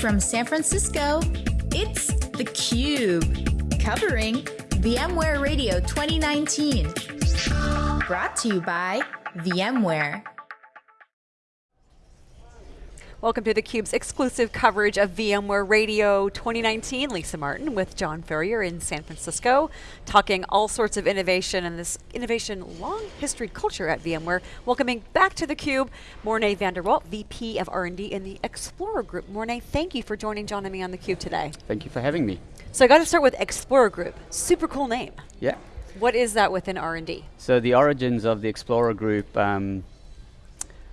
from San Francisco, it's theCUBE, covering VMware Radio 2019. Brought to you by VMware. Welcome to theCUBE's exclusive coverage of VMware Radio 2019. Lisa Martin with John Furrier in San Francisco, talking all sorts of innovation and this innovation long history culture at VMware. Welcoming back to theCUBE, Morné van der VP of R&D in the Explorer Group. Morné, thank you for joining John and me on theCUBE today. Thank you for having me. So I got to start with Explorer Group, super cool name. Yeah. What is that within R&D? So the origins of the Explorer Group, um,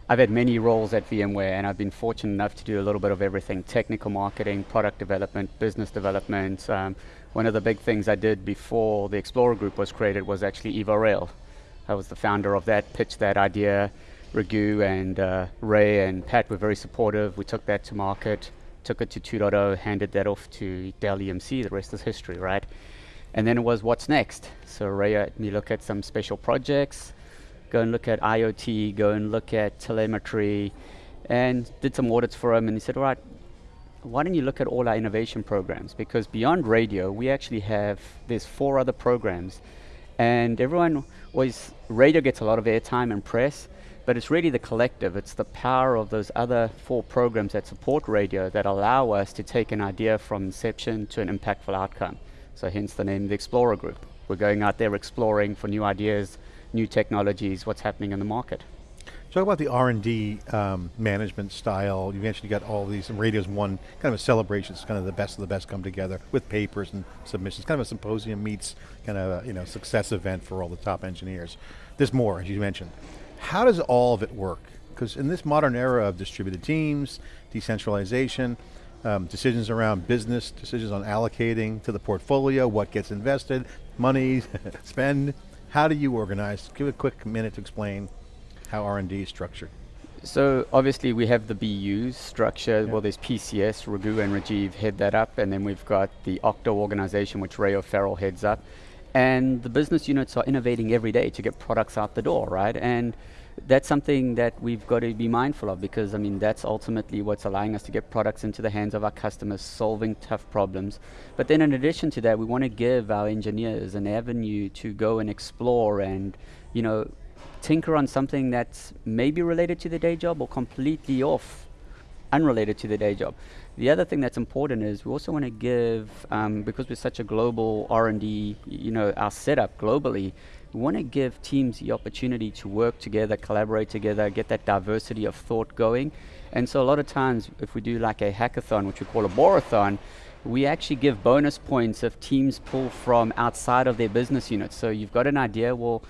I've had many roles at VMware and I've been fortunate enough to do a little bit of everything, technical marketing, product development, business development. Um, one of the big things I did before the Explorer Group was created was actually evoRail. I was the founder of that, pitched that idea. Raghu and uh, Ray and Pat were very supportive. We took that to market, took it to 2.0, handed that off to Dell EMC, the rest is history, right? And then it was what's next. So Ray had me look at some special projects, go and look at IoT, go and look at telemetry, and did some audits for him. And he said, all right, why don't you look at all our innovation programs? Because beyond radio, we actually have, there's four other programs. And everyone always, radio gets a lot of airtime and press, but it's really the collective. It's the power of those other four programs that support radio that allow us to take an idea from inception to an impactful outcome. So hence the name the Explorer Group. We're going out there exploring for new ideas, new technologies, what's happening in the market. Talk about the R&D um, management style. You mentioned you got all these radios one, kind of a celebration. It's kind of the best of the best come together with papers and submissions. Kind of a symposium meets kind of a you know, success event for all the top engineers. There's more, as you mentioned. How does all of it work? Because in this modern era of distributed teams, decentralization, um, decisions around business, decisions on allocating to the portfolio, what gets invested, money, spend, how do you organize? Give a quick minute to explain how R&D is structured. So obviously we have the BUs structure, yeah. well there's PCS, Raghu and Rajiv head that up, and then we've got the Octo organization which Ray O'Farrell heads up. And the business units are innovating every day to get products out the door, right? And that's something that we've got to be mindful of because I mean that's ultimately what's allowing us to get products into the hands of our customers, solving tough problems. But then in addition to that, we want to give our engineers an avenue to go and explore and, you know, tinker on something that's maybe related to the day job or completely off, unrelated to the day job. The other thing that's important is we also want to give, um, because we're such a global R&D, you know, our setup globally, we want to give teams the opportunity to work together, collaborate together, get that diversity of thought going. And so a lot of times, if we do like a hackathon, which we call a borathon, we actually give bonus points if teams pull from outside of their business units. So you've got an idea, well,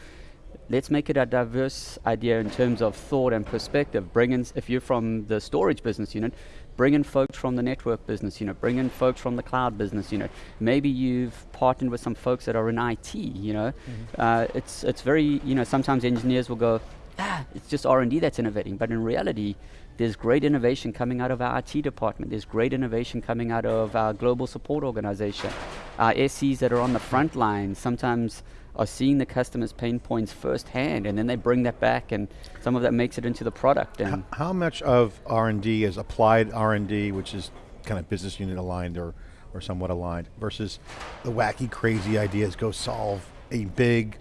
let's make it a diverse idea in terms of thought and perspective. Bring in, if you're from the storage business unit, bring in folks from the network business unit, bring in folks from the cloud business unit. Maybe you've partnered with some folks that are in IT, you know. Mm -hmm. uh, it's, it's very, you know, sometimes engineers will go, ah, it's just R&D that's innovating, but in reality, there's great innovation coming out of our IT department. There's great innovation coming out of our global support organization. Our SCs that are on the front line, sometimes are seeing the customer's pain points firsthand and then they bring that back and some of that makes it into the product. And how, how much of R&D is applied R&D, which is kind of business unit aligned or, or somewhat aligned, versus the wacky, crazy ideas go solve a big,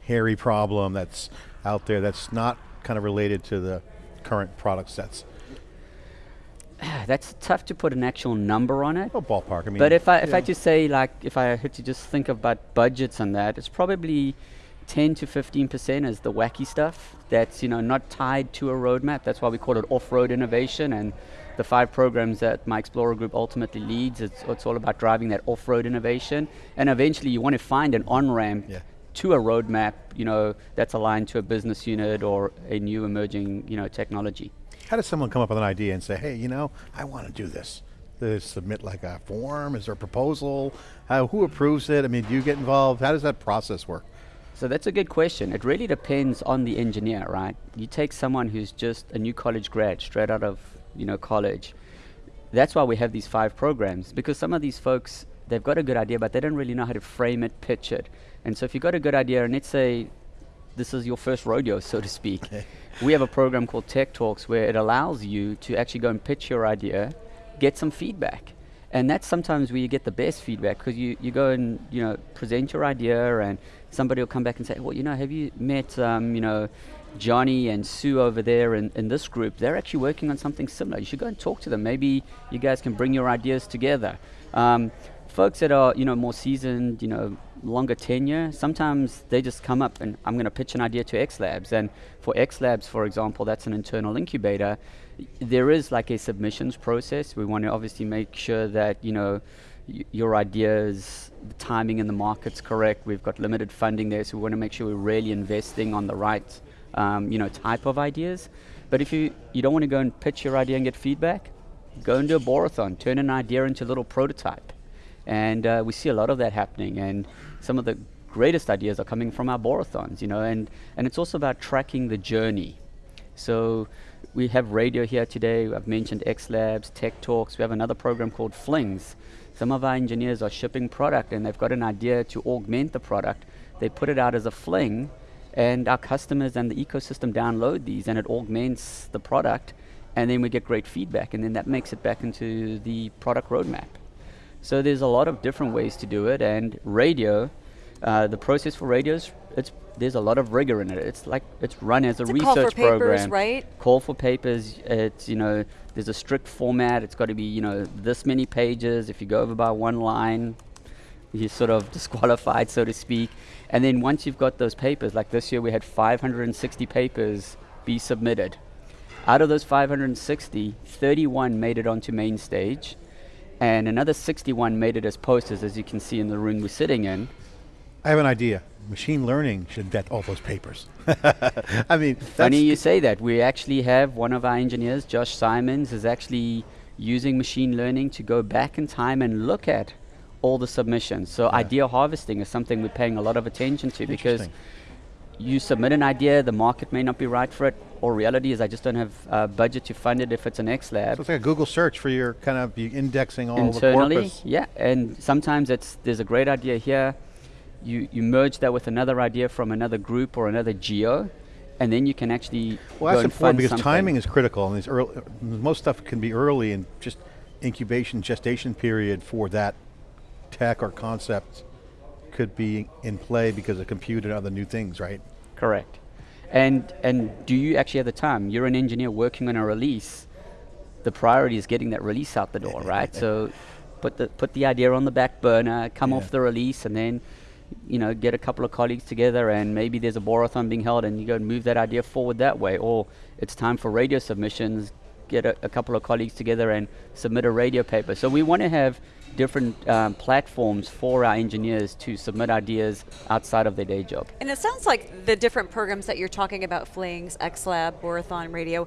hairy problem that's out there that's not kind of related to the current product sets? that's tough to put an actual number on it. Oh, ballpark. I mean, but if I if yeah. I just say like if I had to just think about budgets on that, it's probably 10 to 15 percent is the wacky stuff that's you know not tied to a roadmap. That's why we call it off-road innovation. And the five programs that my Explorer Group ultimately leads, it's, it's all about driving that off-road innovation. And eventually, you want to find an on-ramp. Yeah. To a roadmap, you know, that's aligned to a business unit or a new emerging, you know, technology. How does someone come up with an idea and say, hey, you know, I want to do this? They submit like a form? Is there a proposal? How, who approves it? I mean, do you get involved? How does that process work? So that's a good question. It really depends on the engineer, right? You take someone who's just a new college grad, straight out of you know college. That's why we have these five programs, because some of these folks, they've got a good idea, but they don't really know how to frame it, pitch it. And so if you've got a good idea, and let's say this is your first rodeo, so to speak. we have a program called Tech Talks where it allows you to actually go and pitch your idea, get some feedback. And that's sometimes where you get the best feedback because you, you go and you know present your idea and somebody will come back and say, well, you know, have you met um, you know Johnny and Sue over there in, in this group? They're actually working on something similar. You should go and talk to them. Maybe you guys can bring your ideas together. Um, folks that are you know more seasoned, you know, longer tenure, sometimes they just come up and I'm going to pitch an idea to X Labs. And for X Labs, for example, that's an internal incubator there is like a submissions process. We want to obviously make sure that you know your ideas, the timing in the market's correct. We've got limited funding there, so we want to make sure we're really investing on the right um, you know type of ideas. But if you you don't want to go and pitch your idea and get feedback, go and do a borathon. Turn an idea into a little prototype, and uh, we see a lot of that happening. And some of the greatest ideas are coming from our borathons, you know, and and it's also about tracking the journey. So we have radio here today. I've mentioned X Labs, Tech Talks. We have another program called Flings. Some of our engineers are shipping product and they've got an idea to augment the product. They put it out as a fling, and our customers and the ecosystem download these, and it augments the product, and then we get great feedback, and then that makes it back into the product roadmap. So there's a lot of different ways to do it, and radio, uh, the process for radios, it's there's a lot of rigor in it. It's like it's run as a it's a research call for papers, program. right? Call for papers. It's you know there's a strict format. It's got to be you know this many pages. If you go over by one line, you're sort of disqualified, so to speak. And then once you've got those papers, like this year we had 560 papers be submitted. Out of those 560, 31 made it onto main stage, and another 61 made it as posters, as you can see in the room we're sitting in. I have an idea machine learning should vet all those papers. I mean, funny you say that. We actually have one of our engineers, Josh Simons, is actually using machine learning to go back in time and look at all the submissions. So yeah. idea harvesting is something we're paying a lot of attention to because you submit an idea, the market may not be right for it, or reality is I just don't have uh, budget to fund it if it's an X lab. So it's like a Google search for your kind of indexing all Internally, the corpus. yeah, and sometimes it's there's a great idea here, you, you merge that with another idea from another group or another geo, and then you can actually well, that's important because something. timing is critical, and these early, most stuff can be early and just incubation gestation period for that tech or concept could be in play because of compute and other new things, right? Correct. And and do you actually have the time? You're an engineer working on a release. The priority is getting that release out the door, right? So put the put the idea on the back burner, come yeah. off the release, and then you know, get a couple of colleagues together and maybe there's a borathon being held and you go and move that idea forward that way. Or it's time for radio submissions, get a, a couple of colleagues together and submit a radio paper. So we want to have different um, platforms for our engineers to submit ideas outside of their day job. And it sounds like the different programs that you're talking about, Flings, XLab, Borathon Radio,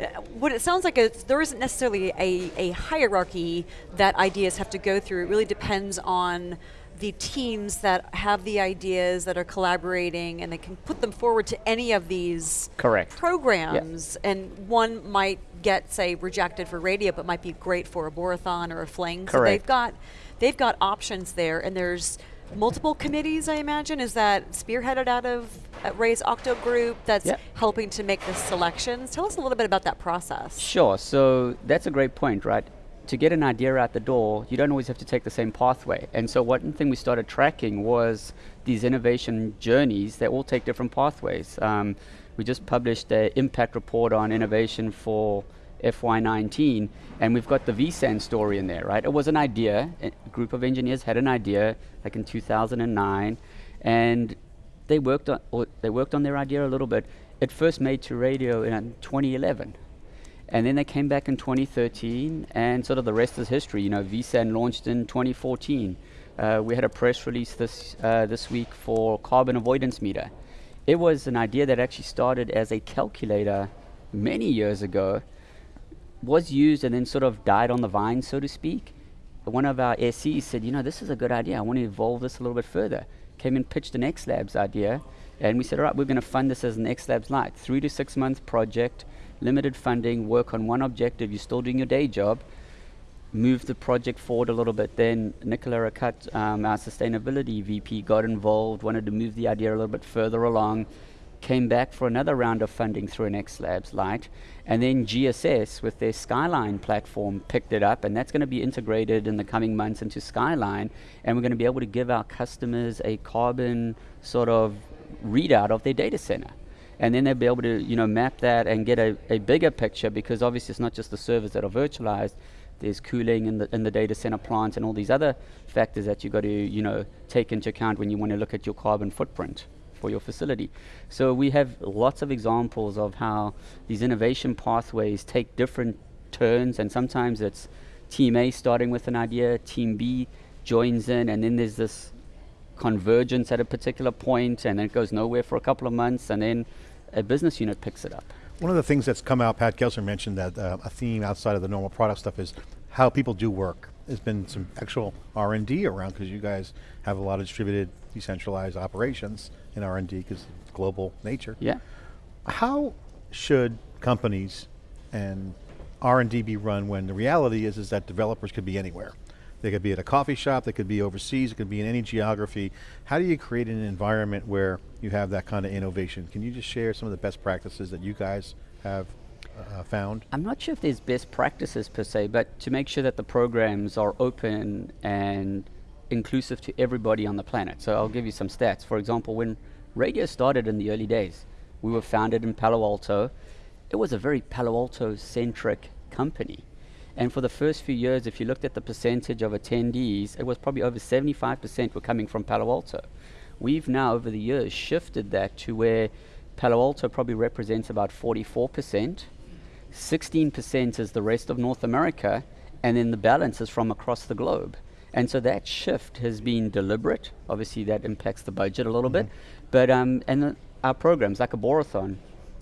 uh, what it sounds like is there isn't necessarily a, a hierarchy that ideas have to go through. It really depends on the teams that have the ideas that are collaborating and they can put them forward to any of these correct programs and one might get say rejected for radio but might be great for a borathon or a fling correct. so they've got they've got options there and there's multiple committees i imagine is that spearheaded out of ray's octo group that's yep. helping to make the selections tell us a little bit about that process sure so that's a great point right to get an idea out the door, you don't always have to take the same pathway. And so one thing we started tracking was these innovation journeys that all take different pathways. Um, we just published an impact report on innovation for FY19, and we've got the vSAN story in there, right? It was an idea. A group of engineers had an idea, like in 2009, and they worked on they worked on their idea a little bit. It first made to radio in 2011 and then they came back in 2013, and sort of the rest is history. You know, vSAN launched in 2014. Uh, we had a press release this uh, this week for carbon avoidance meter. It was an idea that actually started as a calculator many years ago, was used and then sort of died on the vine, so to speak. One of our SEs said, you know, this is a good idea. I want to evolve this a little bit further. Came and pitched an X Labs idea, and we said, all right, we're going to fund this as an X Labs Lite, three to six month project limited funding, work on one objective, you're still doing your day job, move the project forward a little bit. Then Nicola Acutt, um, our sustainability VP, got involved, wanted to move the idea a little bit further along, came back for another round of funding through an X Labs Light, and then GSS with their Skyline platform picked it up, and that's going to be integrated in the coming months into Skyline, and we're going to be able to give our customers a carbon sort of readout of their data center. And then they'll be able to, you know, map that and get a, a bigger picture because obviously it's not just the servers that are virtualized, there's cooling in the, in the data center plant and all these other factors that you've got to, you know, take into account when you want to look at your carbon footprint for your facility. So we have lots of examples of how these innovation pathways take different turns, and sometimes it's team A starting with an idea, team B joins in, and then there's this convergence at a particular point, and then it goes nowhere for a couple of months, and then a business unit picks it up. One of the things that's come out, Pat Gelsinger mentioned that uh, a theme outside of the normal product stuff is how people do work. There's been some actual R&D around because you guys have a lot of distributed, decentralized operations in R&D because global nature. Yeah. How should companies and R&D be run when the reality is, is that developers could be anywhere? They could be at a coffee shop, they could be overseas, it could be in any geography. How do you create an environment where you have that kind of innovation? Can you just share some of the best practices that you guys have uh, found? I'm not sure if there's best practices per se, but to make sure that the programs are open and inclusive to everybody on the planet. So I'll give you some stats. For example, when radio started in the early days, we were founded in Palo Alto. It was a very Palo Alto centric company. And for the first few years, if you looked at the percentage of attendees, it was probably over 75% were coming from Palo Alto. We've now, over the years, shifted that to where Palo Alto probably represents about 44%, 16% is the rest of North America, and then the balance is from across the globe. And so that shift has been deliberate. Obviously, that impacts the budget a little mm-hmm. bit. But um, and our programs, like a Borathon,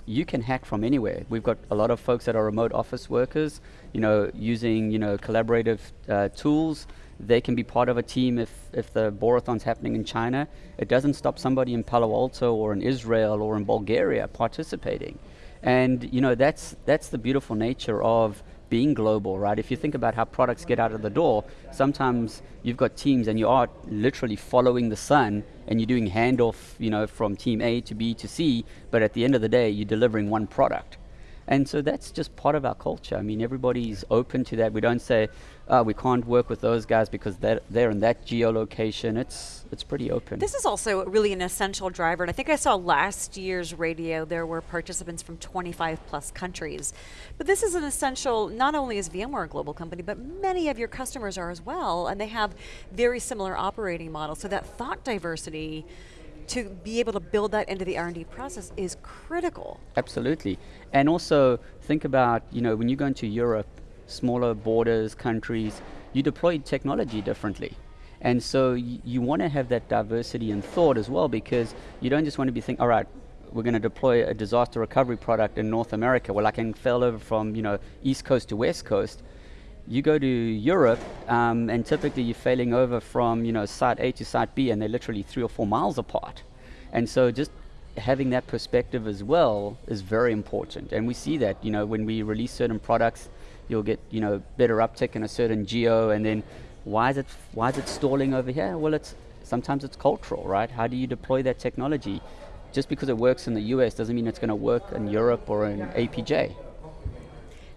you can hack from anywhere. We've got a lot of folks that are remote office workers, you know, using you know collaborative uh, tools. They can be part of a team if if the Borathon's happening in China. It doesn't stop somebody in Palo Alto or in Israel or in Bulgaria participating. And you know that's that's the beautiful nature of being global, right? If you think about how products get out of the door, sometimes you've got teams and you are literally following the sun and you're doing handoff, you know, from team A to B to C, but at the end of the day, you're delivering one product. And so that's just part of our culture. I mean, everybody's open to that. We don't say, oh, we can't work with those guys because they're, they're in that geolocation. It's, it's pretty open. This is also really an essential driver. And I think I saw last year's radio, there were participants from 25 plus countries. But this is an essential, not only is VMware a global company, but many of your customers are as well. And they have very similar operating models. So that thought diversity to be able to build that into the R&D process is critical. Absolutely. And also think about, you know, when you go into Europe, smaller borders, countries, you deploy technology differently. And so you want to have that diversity in thought as well because you don't just want to be thinking, all right, we're going to deploy a disaster recovery product in North America. Well, I can fail over from, you know, East Coast to West Coast you go to Europe, um, and typically you're failing over from you know site A to site B, and they're literally three or four miles apart. And so just having that perspective as well is very important. And we see that you know when we release certain products, you'll get you know better uptick in a certain geo, and then why is it why is it stalling over here? Well, it's sometimes it's cultural, right? How do you deploy that technology? Just because it works in the US doesn't mean it's going to work in Europe or in APJ.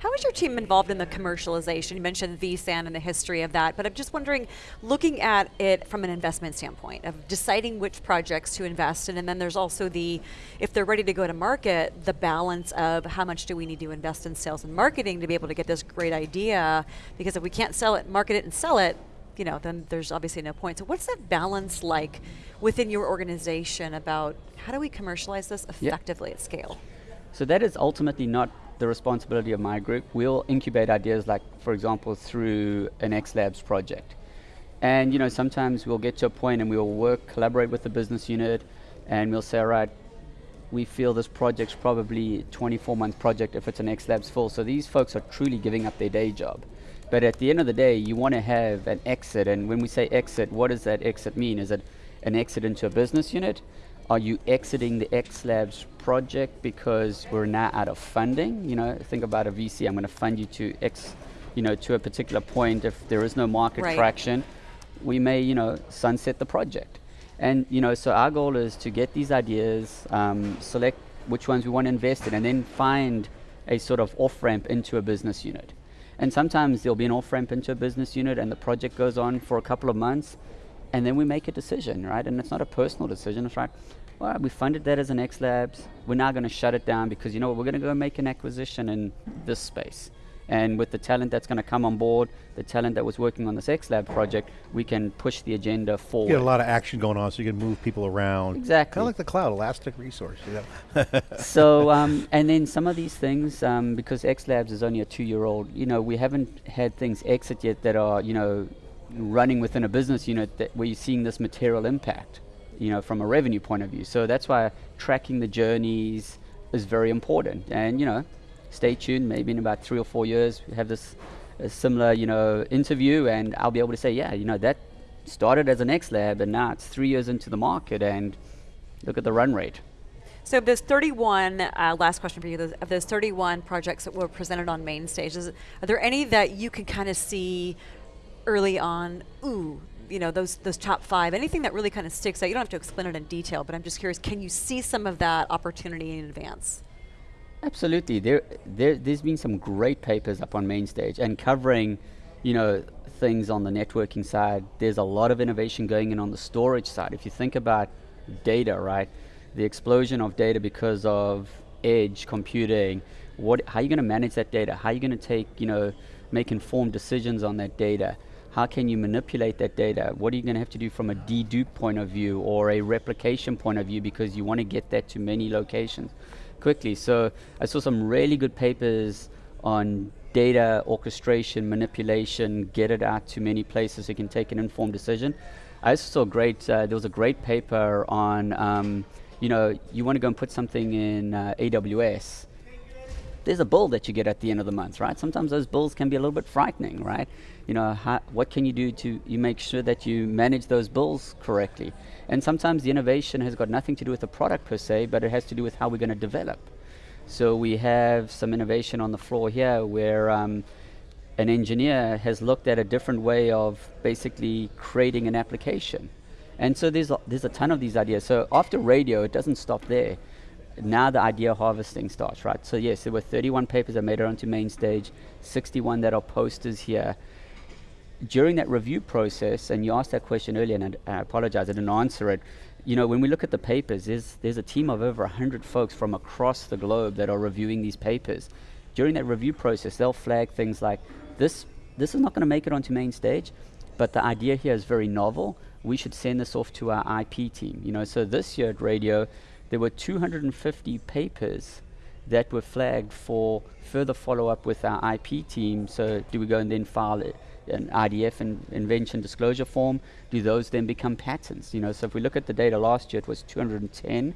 How is your team involved in the commercialization? You mentioned vSAN and the history of that, but I'm just wondering, looking at it from an investment standpoint, of deciding which projects to invest in, and then there's also the, if they're ready to go to market, the balance of how much do we need to invest in sales and marketing to be able to get this great idea, because if we can't sell it, market it and sell it, you know, then there's obviously no point. So what's that balance like within your organization about how do we commercialize this effectively yep. at scale? So that is ultimately not the responsibility of my group. We'll incubate ideas like, for example, through an X Labs project. And you know, sometimes we'll get to a point and we'll work, collaborate with the business unit, and we'll say, all right, we feel this project's probably a 24 month project if it's an X Labs full. So these folks are truly giving up their day job. But at the end of the day, you want to have an exit. And when we say exit, what does that exit mean? Is it an exit into a business unit? Are you exiting the X Labs project because we're now out of funding? You know, think about a VC. I'm going to fund you to X, you know, to a particular point. If there is no market right. traction, we may, you know, sunset the project. And you know, so our goal is to get these ideas, um, select which ones we want to invest in, and then find a sort of off ramp into a business unit. And sometimes there'll be an off ramp into a business unit, and the project goes on for a couple of months, and then we make a decision, right? And it's not a personal decision, it's right. All right, we funded that as an X Labs. We're now going to shut it down because you know what, we're going to go make an acquisition in this space. And with the talent that's going to come on board, the talent that was working on this X Lab project, we can push the agenda forward. You get a lot of action going on, so you can move people around. Exactly. Kind of like the cloud, elastic resource. You know? so, um, and then some of these things, um, because X Labs is only a two-year-old, you know, we haven't had things exit yet that are, you know, running within a business unit that where you're seeing this material impact, you know, from a revenue point of view. So that's why tracking the journeys is very important. And you know, stay tuned. Maybe in about three or four years, we have this similar, you know, interview, and I'll be able to say, yeah, you know, that started as an X lab, and now it's three years into the market, and look at the run rate. So those 31, uh, last question for you, of those 31 projects that were presented on main stage, is, are there any that you can kind of see early on, ooh, you know, those, those top five, anything that really kind of sticks out? You don't have to explain it in detail, but I'm just curious, can you see some of that opportunity in advance? Absolutely. There, there, there's been some great papers up on main stage and covering, you know, things on the networking side. There's a lot of innovation going in on the storage side. If you think about data, right, the explosion of data because of edge computing, what, how are you going to manage that data? How are you going to take, you know, make informed decisions on that data? How can you manipulate that data? What are you going to have to do from a dedupe point of view or a replication point of view because you want to get that to many locations? quickly. So I saw some really good papers on data orchestration, manipulation, get it out to many places so you can take an informed decision. I also saw great, uh, there was a great paper on, um, you know, you want to go and put something in uh, AWS. There's a bill that you get at the end of the month, right? Sometimes those bills can be a little bit frightening, right? You know, how, what can you do to you make sure that you manage those bills correctly? And sometimes the innovation has got nothing to do with the product per se, but it has to do with how we're going to develop. So we have some innovation on the floor here where um, an engineer has looked at a different way of basically creating an application. And so there's a, there's a ton of these ideas. So after radio, it doesn't stop there. Now the idea harvesting starts, right? So yes, there were 31 papers that made it onto main stage, 61 that are posters here during that review process, and you asked that question earlier, and I, I apologize, I didn't answer it. You know, when we look at the papers, there's, there's a team of over 100 folks from across the globe that are reviewing these papers. During that review process, they'll flag things like this, this is not going to make it onto main stage, but the idea here is very novel. We should send this off to our IP team. You know, so this year at radio, there were 250 papers that were flagged for further follow up with our IP team. So, do we go and then file it? an IDF and invention disclosure form, do those then become patents? You know, so if we look at the data last year, it was 210.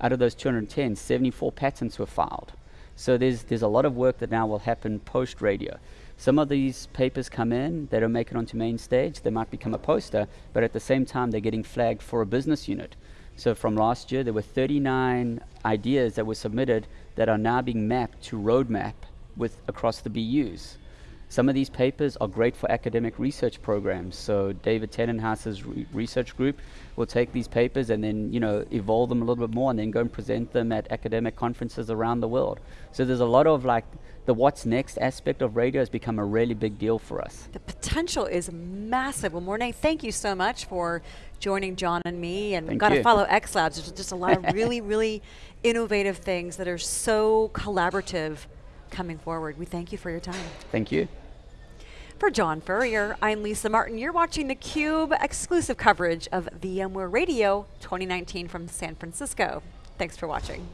Out of those 210, 74 patents were filed. So there's there's a lot of work that now will happen post radio. Some of these papers come in, they don't make it onto main stage, they might become a poster, but at the same time they're getting flagged for a business unit. So from last year, there were 39 ideas that were submitted that are now being mapped to roadmap with across the BUs. Some of these papers are great for academic research programs. So David Tennenhouse's re research group will take these papers and then, you know, evolve them a little bit more and then go and present them at academic conferences around the world. So there's a lot of like the what's next aspect of radio has become a really big deal for us. The potential is massive. Well, Morné, thank you so much for joining John and me. And we've got to follow X Labs. There's just a lot of really, really innovative things that are so collaborative coming forward. We thank you for your time. Thank you. For John Furrier, I'm Lisa Martin. You're watching theCUBE exclusive coverage of VMware Radio 2019 from San Francisco. Thanks for watching.